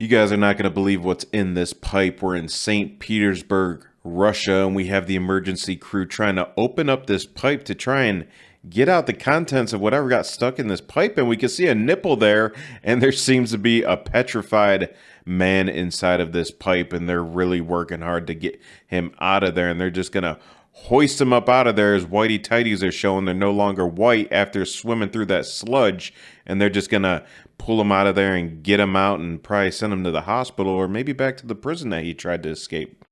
You guys are not going to believe what's in this pipe. We're in St. Petersburg, Russia, and we have the emergency crew trying to open up this pipe to try and get out the contents of whatever got stuck in this pipe. And we can see a nipple there, and there seems to be a petrified man inside of this pipe, and they're really working hard to get him out of there. And they're just going to hoist them up out of there as whitey tighties are showing. They're no longer white after swimming through that sludge and they're just gonna pull him out of there and get him out and probably send him to the hospital or maybe back to the prison that he tried to escape